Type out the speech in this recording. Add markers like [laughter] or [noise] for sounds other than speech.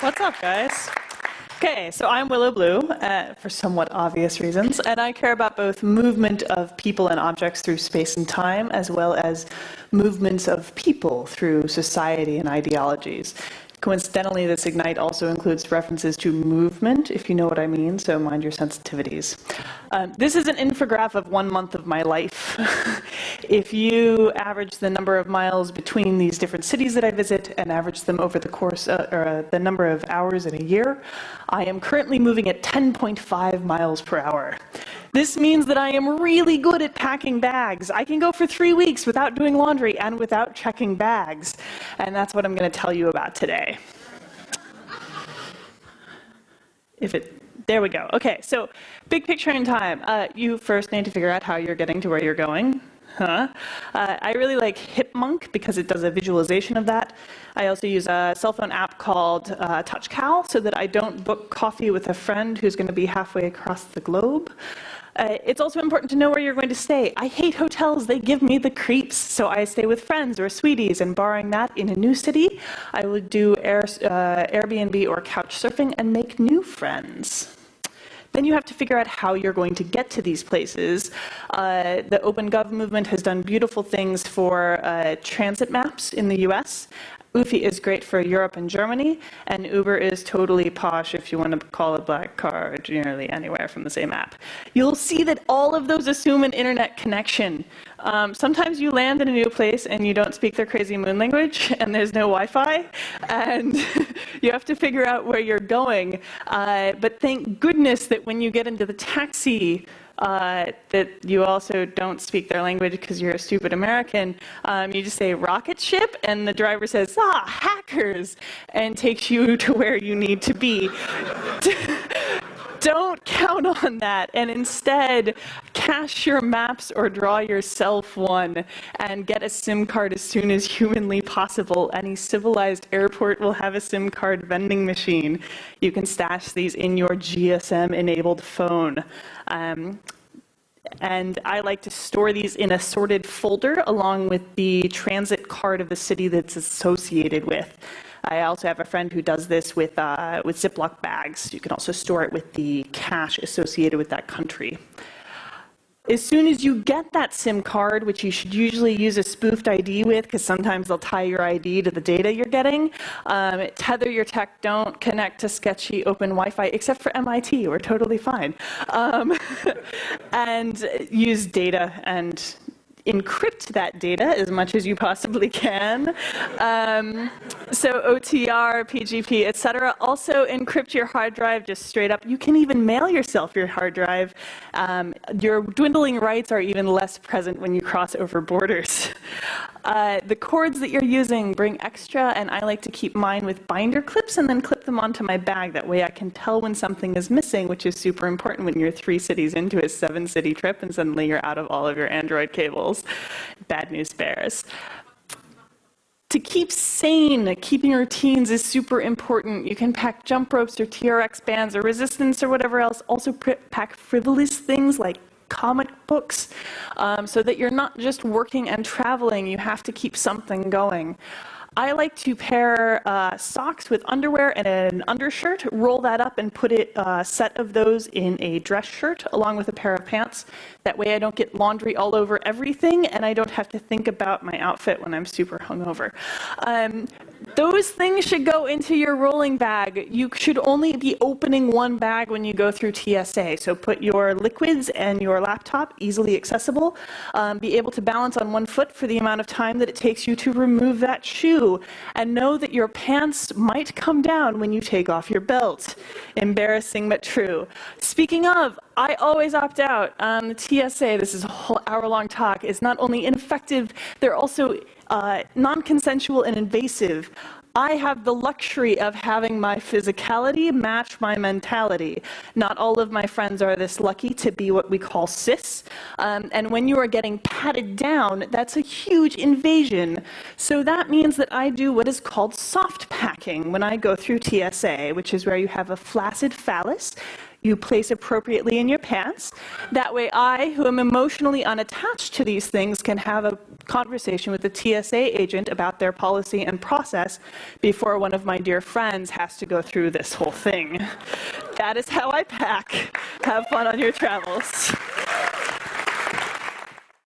What's up, guys? Okay, so I'm Willow Blue, uh, for somewhat obvious reasons, and I care about both movement of people and objects through space and time, as well as movements of people through society and ideologies. Coincidentally, this Ignite also includes references to movement, if you know what I mean, so mind your sensitivities. Um, this is an infograph of one month of my life. [laughs] if you average the number of miles between these different cities that I visit and average them over the course, uh, or uh, the number of hours in a year, I am currently moving at 10.5 miles per hour. This means that I am really good at packing bags. I can go for three weeks without doing laundry and without checking bags. And that's what I'm going to tell you about today. If it, there we go. Okay, so big picture in time. Uh, you first need to figure out how you're getting to where you're going. Huh? Uh, I really like Hipmunk because it does a visualization of that. I also use a cell phone app called uh, TouchCal so that I don't book coffee with a friend who's going to be halfway across the globe. Uh, it's also important to know where you're going to stay. I hate hotels. They give me the creeps. So I stay with friends or sweeties. And barring that, in a new city, I would do Air, uh, Airbnb or couch surfing and make new friends. Then you have to figure out how you're going to get to these places. Uh, the OpenGov movement has done beautiful things for uh, transit maps in the US, Öffi is great for Europe and Germany, and Uber is totally posh if you want to call a black car nearly anywhere from the same app. You'll see that all of those assume an internet connection. Um, sometimes you land in a new place and you don't speak their crazy moon language, and there's no Wi-Fi, and [laughs] you have to figure out where you're going. Uh, but thank goodness that when you get into the taxi, uh, that you also don't speak their language because you're a stupid American. Um, you just say rocket ship, and the driver says, ah, hackers, and takes you [laughs] to where you need to be. [laughs] don't [laughs] on that and instead cache your maps or draw yourself one and get a SIM card as soon as humanly possible. Any civilized airport will have a SIM card vending machine. You can stash these in your GSM enabled phone. Um, and I like to store these in a sorted folder along with the transit card of the city that's associated with. I also have a friend who does this with, uh, with Ziploc bags. You can also store it with the cash associated with that country. As soon as you get that SIM card, which you should usually use a spoofed ID with, because sometimes they'll tie your ID to the data you're getting, um, tether your tech, don't connect to sketchy open Wi-Fi, except for MIT, we're totally fine. Um, [laughs] and use data and encrypt that data as much as you possibly can. Um, so OTR, PGP, et cetera. Also encrypt your hard drive just straight up. You can even mail yourself your hard drive. Um, your dwindling rights are even less present when you cross over borders. Uh, the cords that you're using bring extra, and I like to keep mine with binder clips and then clip them onto my bag. That way I can tell when something is missing, which is super important when you're three cities into a seven city trip and suddenly you're out of all of your Android cables. Bad news bears. To keep sane, keeping routines is super important. You can pack jump ropes or TRX bands or resistance or whatever else. Also pack frivolous things like comic books um, so that you're not just working and traveling, you have to keep something going. I like to pair uh, socks with underwear and an undershirt, roll that up and put a uh, set of those in a dress shirt along with a pair of pants. That way I don't get laundry all over everything and I don't have to think about my outfit when I'm super hungover. Um, those things should go into your rolling bag. You should only be opening one bag when you go through TSA. So put your liquids and your laptop easily accessible. Um, be able to balance on one foot for the amount of time that it takes you to remove that shoe. And know that your pants might come down when you take off your belt. Embarrassing but true. Speaking of, I always opt out. Um, the TSA, this is a whole hour-long talk, is not only ineffective, they're also uh, non-consensual and invasive. I have the luxury of having my physicality match my mentality. Not all of my friends are this lucky to be what we call cis. Um, and when you are getting patted down, that's a huge invasion. So that means that I do what is called soft packing when I go through TSA, which is where you have a flaccid phallus you place appropriately in your pants. That way I, who am emotionally unattached to these things, can have a conversation with the TSA agent about their policy and process before one of my dear friends has to go through this whole thing. That is how I pack. Have fun on your travels.